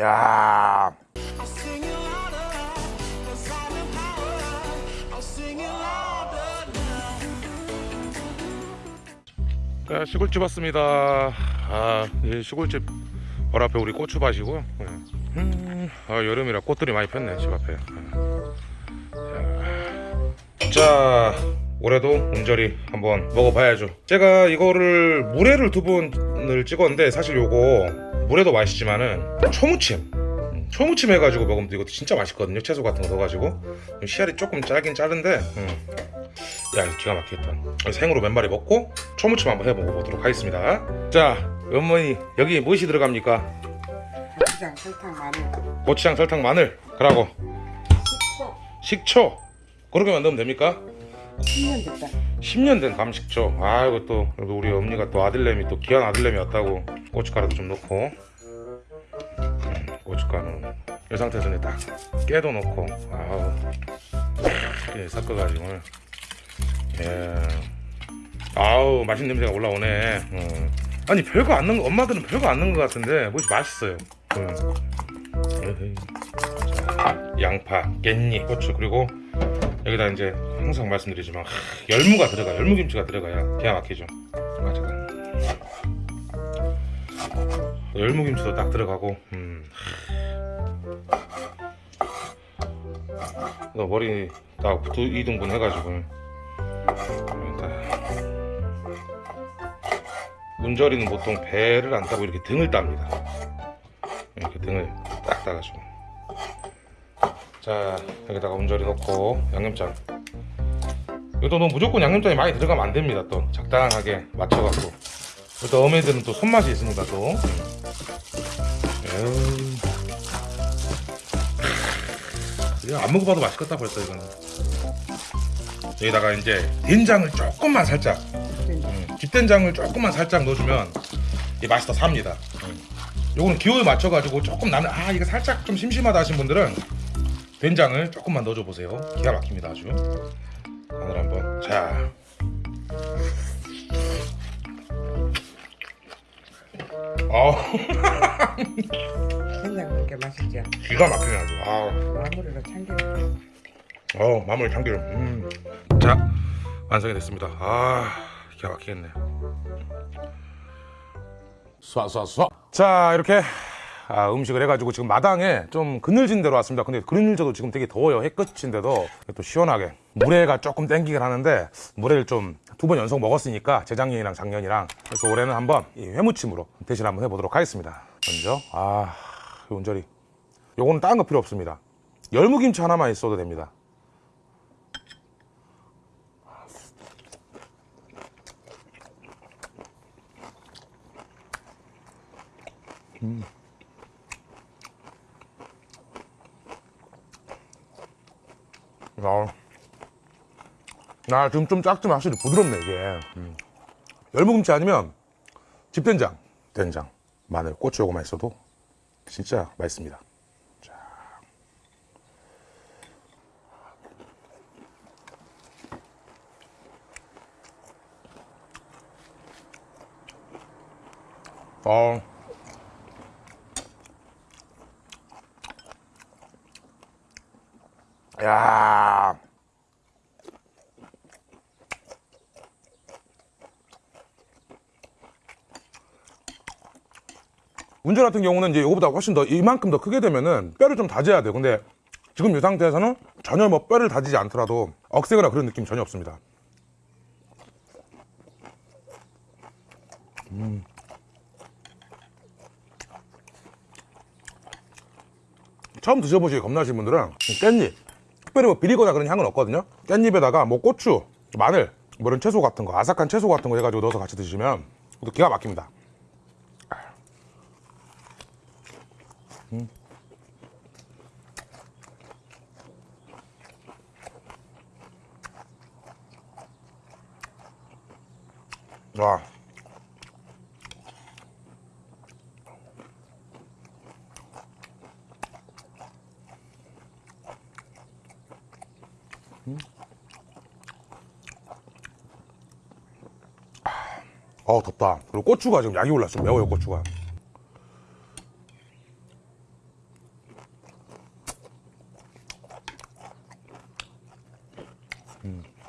야. 야, 시골집 왔습니다. 아, 이 시골집 바로 앞에 우리 고추밭이고요. 예. 음, 아, 여름이라 꽃들이 많이 폈네 집 앞에. 예. 자, 올해도 웅절이 한번 먹어봐야죠. 제가 이거를 물회를 두 번을 찍었는데 사실 요거 물회도 맛있지만은 초무침. 음, 초무침 해가지고 먹으면 이것도 진짜 맛있거든요. 채소 같은 거 넣어가지고 씨알이 조금 짧긴 짧은데. 음. 야 기가 막히겠다 생으로 몇 마리 먹고 초무침 한번 해보도록 하겠습니다 자 어머니 여기 무엇이 들어갑니까? 고추장, 설탕, 마늘, 고추장 설탕 마늘 그러고 식초, 식초 그렇게만 넣으면 됩니까? 10년 됐다. 10년 된 감식초 아 이거 또 우리 엄니가 또 아들내미 또 귀한 아들내미 왔다고 고춧가루도 좀 넣고. 음, 고춧가루는 이 상태에서 이제 딱 깨도 넣고. 아우 예, 섞어가지고 예. 아우 맛있는 냄새가 올라오네. 음. 아니 별거 안 넣은 거 엄마들은 별거 안 넣은 거 같은데 뭐지? 맛있어요. 음. 자, 양파 깻잎 고추 그리고 여기다 이제 항상 말씀드리지만 하, 열무가 들어가 열무김치가 들어가야 기가 막히죠. 아 잠깐 열무김치도 딱 들어가고 음. 너 머리 딱 2등분 해가지고. 문절이는 보통 배를 안 따고 이렇게 등을 땁니다. 이렇게 등을 딱 따가지고. 자 여기다가 운절이 넣고 양념장 이것도 너 무조건 양념장이 많이 들어가면 안 됩니다 또. 적당하게 맞춰갖고. 또 어머니들은 또 손맛이 있으니까 또. 에이. 안 먹어봐도 맛있겠다 벌써 이거는. 여기다가 이제 된장을 조금만 살짝 음, 집된장을 조금만 살짝 넣어주면 이 맛이 더 삽니다. 음. 요거는 기호에 맞춰가지고 조금 나는 아 이거 살짝 좀 심심하다 하신 분들은 된장을 조금만 넣어줘 보세요. 기가 막힙니다 아주 간을 한번. 자. 넣은 게 맛있죠. 기가 막히네 아주. 아, 마무리로 참기름. 어 마무리 참기름. 음. 자 완성이 됐습니다. 아 기가 막히겠네. 쏴쏴쏴. 자 이렇게 아, 음식을 해가지고 지금 마당에 좀 그늘진 데로 왔습니다. 근데 그늘져도 지금 되게 더워요. 해끝인데도 또 시원하게 물회가 조금 땡기긴 하는데 물회를 좀 두 번 연속 먹었으니까 재작년이랑 작년이랑 그래서 올해는 한번 이 회무침으로 대신 한번 해보도록 하겠습니다. 먼저 아 온절이. 요거는 다른 거 필요 없습니다. 열무김치 하나만 있어도 됩니다. 야, 나 지금 좀 작지만 확실히 부드럽네 이게 음. 열무김치 아니면 집된장 된장 마늘 고추 요거만 있어도 진짜 맛있습니다 자. 어. 야. 문제 같은 경우는 이제 이거보다 훨씬 더 이만큼 더 크게 되면은 뼈를 좀 다져야 돼요. 근데 지금 이 상태에서는 전혀 뭐 뼈를 다지지 않더라도 억세거나 그런 느낌 전혀 없습니다. 음. 처음 드셔보시기 겁나신 분들은 깻잎 특별히 뭐 비리거나 그런 향은 없거든요 깻잎에다가 뭐 고추 마늘 뭐 이런 채소 같은 거 아삭한 채소 같은 거 해가지고 넣어서 같이 드시면 또 기가 막힙니다 음. 와. 어 덥다. 그리고 고추가 지금 약이 올랐어. 매워요 고추가 Mm.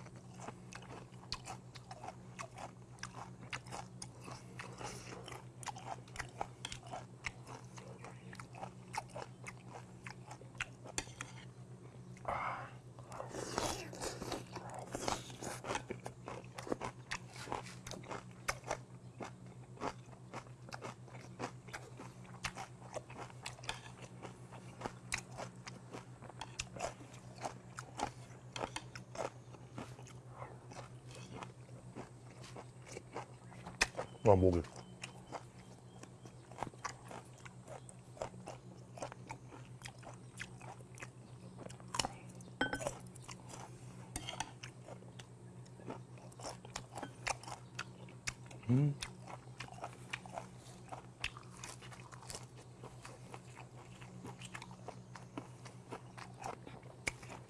아 목이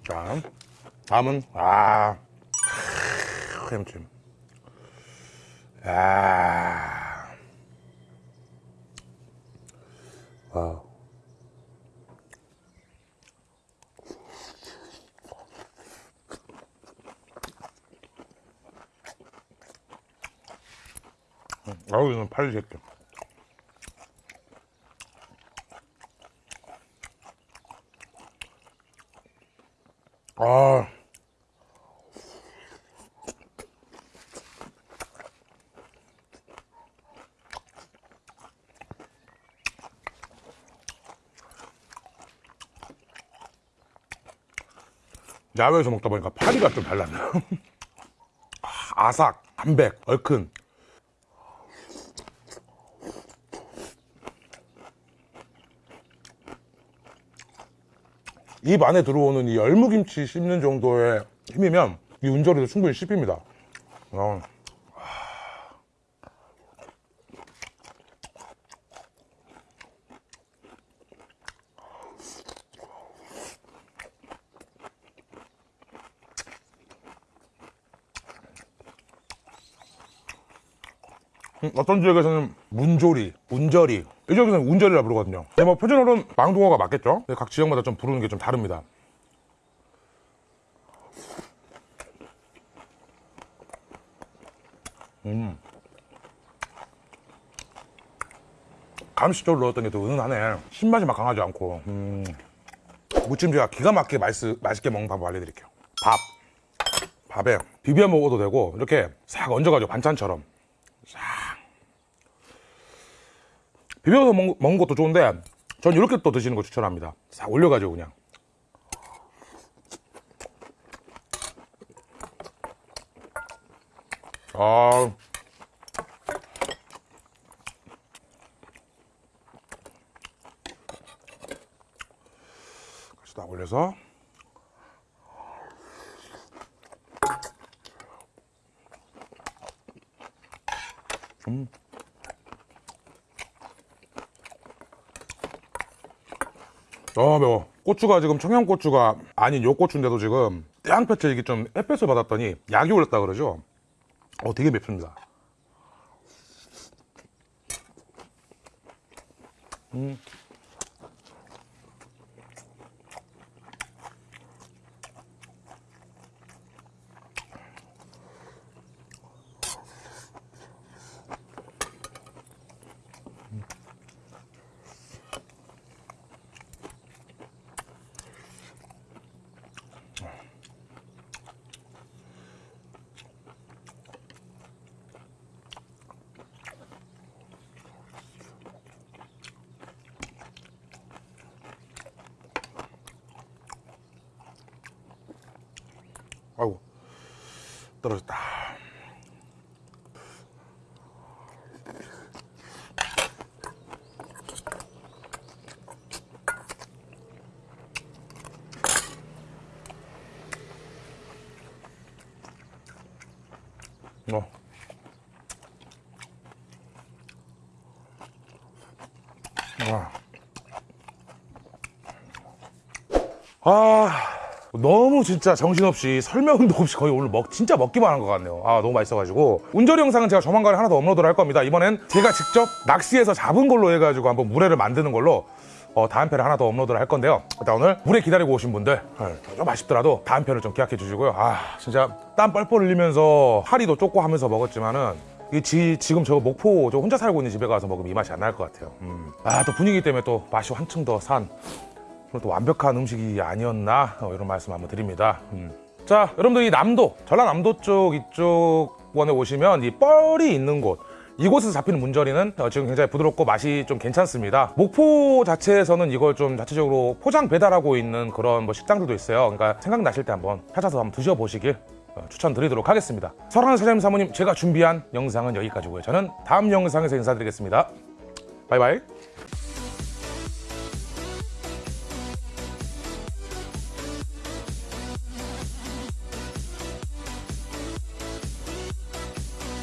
자 다음은 아 햄찜 아. 와. 아우 이건 팔리 새끼. 아. 야외에서 먹다 보니까 파리가 좀 달랐네요. 아, 아삭, 담백, 얼큰. 입 안에 들어오는 이 열무김치 씹는 정도의 힘이면 이 운절이도 충분히 씹힙니다. 어. 어떤 지역에서는 문조리, 운절이 이 지역에서는 운절이라 부르거든요. 근데 뭐 표준어로는 망둥어가 맞겠죠? 각 지역마다 좀 부르는 게 좀 다릅니다. 음. 감식적으로 넣었던 게 또 은은하네. 신맛이 막 강하지 않고. 음. 무침 제가 기가 막히게 맛있, 맛있게 먹는 방법 알려드릴게요. 밥. 밥에 비벼 먹어도 되고 이렇게 싹 얹어가지고 반찬처럼 비벼서 먹, 먹는 것도 좋은데 전 이렇게 또 드시는 거 추천합니다. 싹 올려가지고 그냥. 아. 같이 딱 올려서 아 매워. 고추가 지금 청양고추가 아닌 요 고추인데도 지금 땡볕에 이게 좀 햇볕을 받았더니 약이 올랐다 그러죠? 어 되게 맵습니다. 음. 떨어졌다 어. 아. 아 너무 진짜 정신없이 설명도 없이 거의 오늘 먹 진짜 먹기만 한 것 같네요 아 너무 맛있어가지고 운절이 영상은 제가 조만간에 하나 더 업로드를 할 겁니다 이번엔 제가 직접 낚시해서 잡은 걸로 해가지고 한번 물회를 만드는 걸로 어, 다음 편을 하나 더 업로드를 할 건데요. 일단 오늘 물에 기다리고 오신 분들 어, 좀 아쉽더라도 다음 편을 좀 기약해 주시고요. 아 진짜 땀 뻘뻘 흘리면서 하리도 쫓고 하면서 먹었지만은 이 지, 지금 저 목포 저 혼자 살고 있는 집에 가서 먹으면 이 맛이 안 날 것 같아요. 아또 분위기 때문에 또 맛이 한층 더 산. 또 완벽한 음식이 아니었나 어, 이런 말씀 한번 드립니다. 음. 자 여러분들 이 남도 전라남도 쪽 이쪽 원에 오시면 이 뻘이 있는 곳 이곳에서 잡히는 문저리는 어, 지금 굉장히 부드럽고 맛이 좀 괜찮습니다. 목포 자체에서는 이걸 좀 자체적으로 포장 배달하고 있는 그런 뭐 식당들도 있어요. 그러니까 생각나실 때 한번 찾아서 한번 드셔보시길 어, 추천드리도록 하겠습니다. 사랑하는 사장님 사모님 제가 준비한 영상은 여기까지고요. 저는 다음 영상에서 인사드리겠습니다. 바이바이.